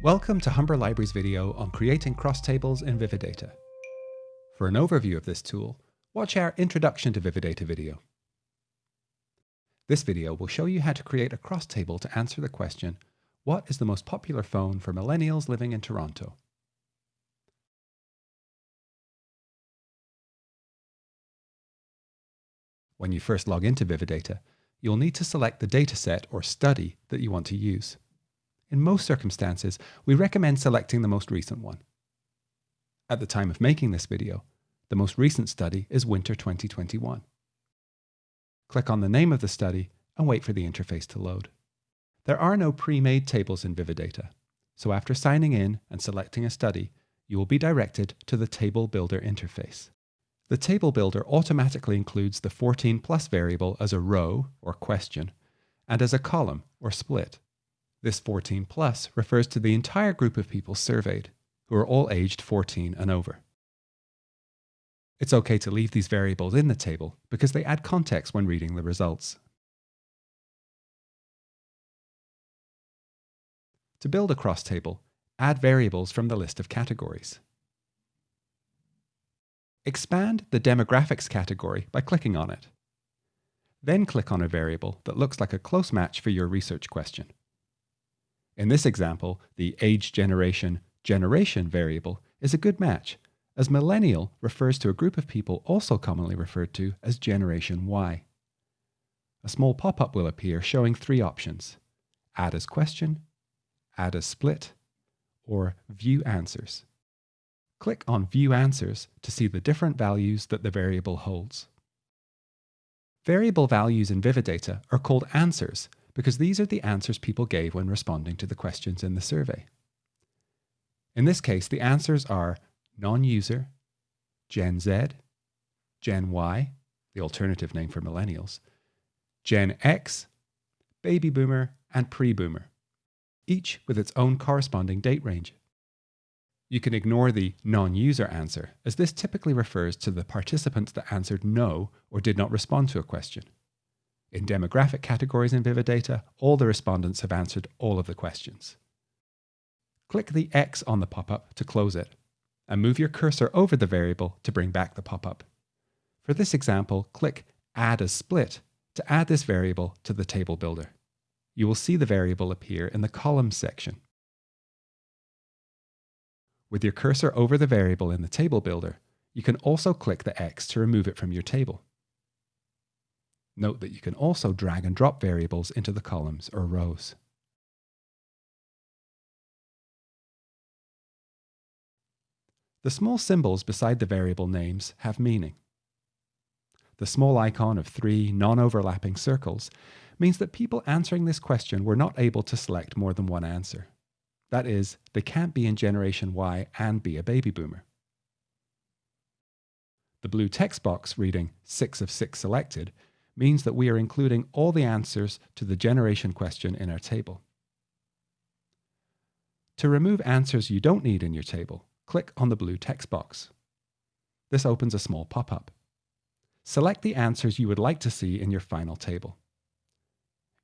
Welcome to Humber Library's video on creating cross tables in Vividata. For an overview of this tool, watch our Introduction to Vividata video. This video will show you how to create a cross table to answer the question, what is the most popular phone for millennials living in Toronto? When you first log into Vividata, you'll need to select the dataset or study that you want to use. In most circumstances, we recommend selecting the most recent one. At the time of making this video, the most recent study is Winter 2021. Click on the name of the study and wait for the interface to load. There are no pre-made tables in Vividata, so after signing in and selecting a study, you will be directed to the Table Builder interface. The Table Builder automatically includes the 14 plus variable as a row or question and as a column or split. This 14 plus refers to the entire group of people surveyed, who are all aged 14 and over. It's okay to leave these variables in the table because they add context when reading the results. To build a cross table, add variables from the list of categories. Expand the demographics category by clicking on it. Then click on a variable that looks like a close match for your research question. In this example, the age generation generation variable is a good match, as millennial refers to a group of people also commonly referred to as Generation Y. A small pop-up will appear showing three options, add as question, add as split, or view answers. Click on View Answers to see the different values that the variable holds. Variable values in Vividata are called answers because these are the answers people gave when responding to the questions in the survey. In this case, the answers are non-user, Gen Z, Gen Y, the alternative name for millennials, Gen X, baby boomer, and pre-boomer, each with its own corresponding date range. You can ignore the non-user answer, as this typically refers to the participants that answered no or did not respond to a question. In demographic categories in Vividata, all the respondents have answered all of the questions. Click the X on the pop-up to close it, and move your cursor over the variable to bring back the pop-up. For this example, click Add as Split to add this variable to the table builder. You will see the variable appear in the Columns section. With your cursor over the variable in the table builder, you can also click the X to remove it from your table. Note that you can also drag and drop variables into the columns or rows. The small symbols beside the variable names have meaning. The small icon of three non-overlapping circles means that people answering this question were not able to select more than one answer. That is, they can't be in Generation Y and be a baby boomer. The blue text box reading 6 of 6 selected means that we are including all the answers to the generation question in our table. To remove answers you don't need in your table, click on the blue text box. This opens a small pop-up. Select the answers you would like to see in your final table.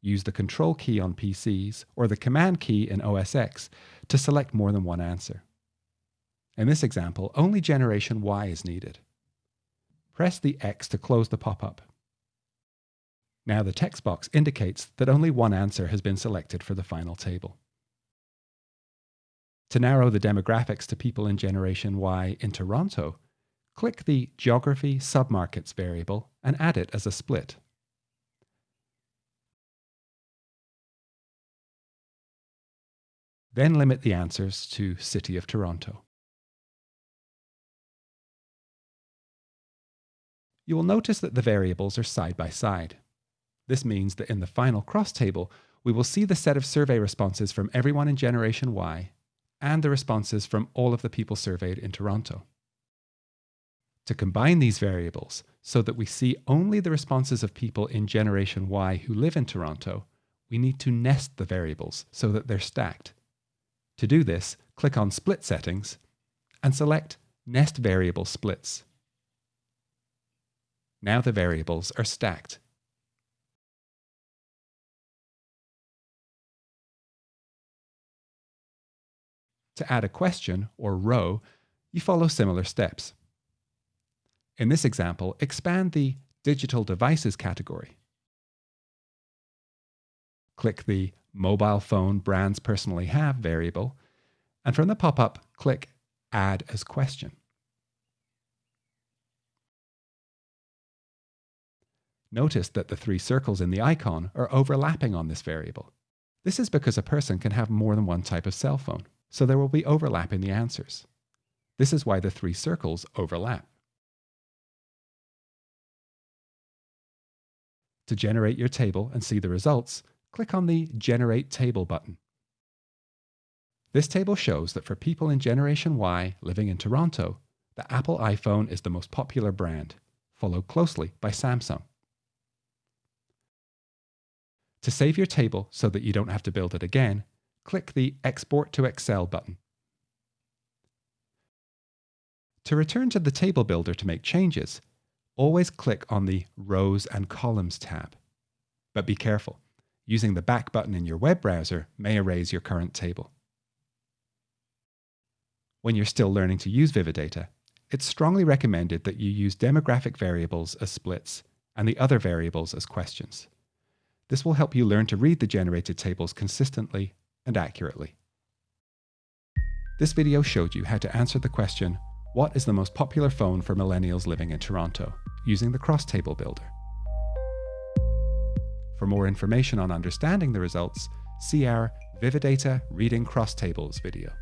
Use the Control key on PCs or the Command key in OS X to select more than one answer. In this example, only generation Y is needed. Press the X to close the pop-up. Now the text box indicates that only one answer has been selected for the final table. To narrow the demographics to people in Generation Y in Toronto, click the Geography Submarkets variable and add it as a split. Then limit the answers to City of Toronto. You will notice that the variables are side by side. This means that in the final cross table, we will see the set of survey responses from everyone in Generation Y and the responses from all of the people surveyed in Toronto. To combine these variables so that we see only the responses of people in Generation Y who live in Toronto, we need to nest the variables so that they're stacked. To do this, click on Split Settings and select Nest Variable Splits. Now the variables are stacked. To add a question or row, you follow similar steps. In this example, expand the Digital Devices category. Click the Mobile Phone Brands Personally Have variable, and from the pop-up, click Add as Question. Notice that the three circles in the icon are overlapping on this variable. This is because a person can have more than one type of cell phone, so there will be overlap in the answers. This is why the three circles overlap. To generate your table and see the results, click on the Generate Table button. This table shows that for people in Generation Y living in Toronto, the Apple iPhone is the most popular brand, followed closely by Samsung. To save your table so that you don't have to build it again, click the Export to Excel button. To return to the table builder to make changes, always click on the Rows and Columns tab. But be careful, using the back button in your web browser may erase your current table. When you're still learning to use Vividata, it's strongly recommended that you use demographic variables as splits and the other variables as questions. This will help you learn to read the generated tables consistently and accurately. This video showed you how to answer the question, what is the most popular phone for millennials living in Toronto, using the Cross Table Builder. For more information on understanding the results, see our Vividata Reading Cross Tables video.